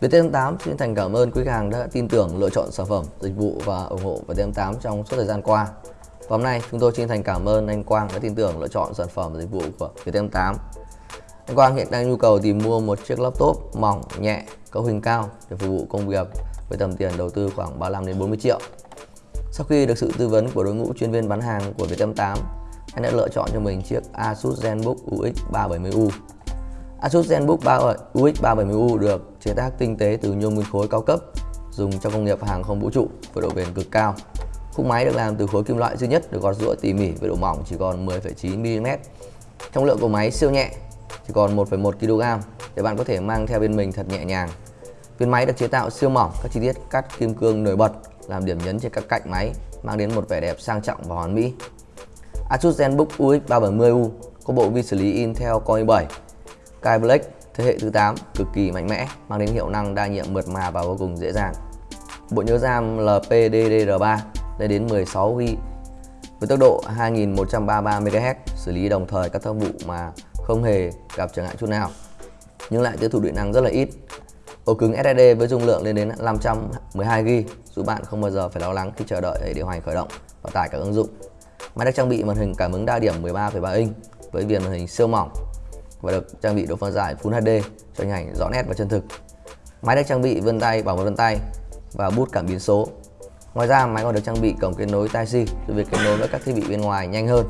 Viettel8 xin thành cảm ơn quý khách hàng đã tin tưởng lựa chọn sản phẩm, dịch vụ và ủng hộ Viettel8 trong suốt thời gian qua. Và hôm nay chúng tôi xin thành cảm ơn anh Quang đã tin tưởng lựa chọn sản phẩm và dịch vụ của Viettel8. Anh Quang hiện đang nhu cầu tìm mua một chiếc laptop mỏng, nhẹ, cấu hình cao để phục vụ công việc với tầm tiền đầu tư khoảng 35 đến 40 triệu. Sau khi được sự tư vấn của đội ngũ chuyên viên bán hàng của Viettel8, anh đã lựa chọn cho mình chiếc Asus ZenBook UX 370U Asus ZenBook 3 UX 370U được chế tác tinh tế từ nhôm nguyên khối cao cấp dùng trong công nghiệp hàng không vũ trụ với độ bền cực cao. Khung máy được làm từ khối kim loại duy nhất được gọt rũa tỉ mỉ với độ mỏng chỉ còn 10,9 mm. Trọng lượng của máy siêu nhẹ, chỉ còn 1,1 kg để bạn có thể mang theo bên mình thật nhẹ nhàng. Viên máy được chế tạo siêu mỏng, các chi tiết cắt kim cương nổi bật làm điểm nhấn trên các cạnh máy, mang đến một vẻ đẹp sang trọng và hoàn mỹ. Asus ZenBook UX 370U có bộ vi xử lý Intel Core i7 Sky Black thế hệ thứ 8 cực kỳ mạnh mẽ, mang đến hiệu năng đa nhiệm mượt mà và vô cùng dễ dàng. Bộ nhớ RAM LPDDR3 lên đến 16GB với tốc độ 2133 MHz, xử lý đồng thời các tác vụ mà không hề gặp trở ngại chút nào. Nhưng lại tiêu thụ điện năng rất là ít. Ổ cứng SSD với dung lượng lên đến 512GB giúp bạn không bao giờ phải lo lắng khi chờ đợi để điều hành khởi động và tải các ứng dụng. Máy được trang bị màn hình cảm ứng đa điểm 13,3 inch với viền màn hình siêu mỏng và được trang bị độ phân giải Full HD cho hình ảnh rõ nét và chân thực. Máy được trang bị vân tay bảo mật vân tay và bút cảm biến số. Ngoài ra máy còn được trang bị cổng kết nối Type-C giúp việc kết nối với các thiết bị bên ngoài nhanh hơn.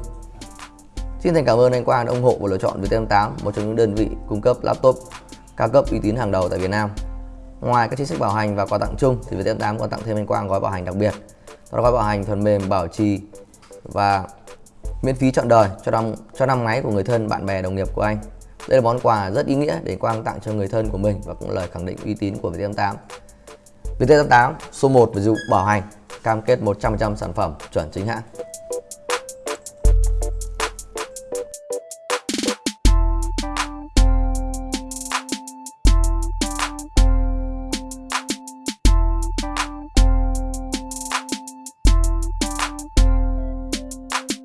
Xin thành cảm ơn anh Quang đã ủng hộ và lựa chọn Viettel8, một trong những đơn vị cung cấp laptop cao cấp uy tín hàng đầu tại Việt Nam. Ngoài các chính sách bảo hành và quà tặng chung thì Viettel8 còn tặng thêm anh Quang gói bảo hành đặc biệt. Đó là gói bảo hành phần mềm bảo trì và miễn phí trọn đời cho năm cho năm máy của người thân, bạn bè, đồng nghiệp của anh. Đây là món quà rất ý nghĩa để Quang tặng cho người thân của mình và cũng lời khẳng định uy tín của VT88. VT88 số 1 về dịch vụ bảo hành, cam kết 100% sản phẩm chuẩn chính hãng.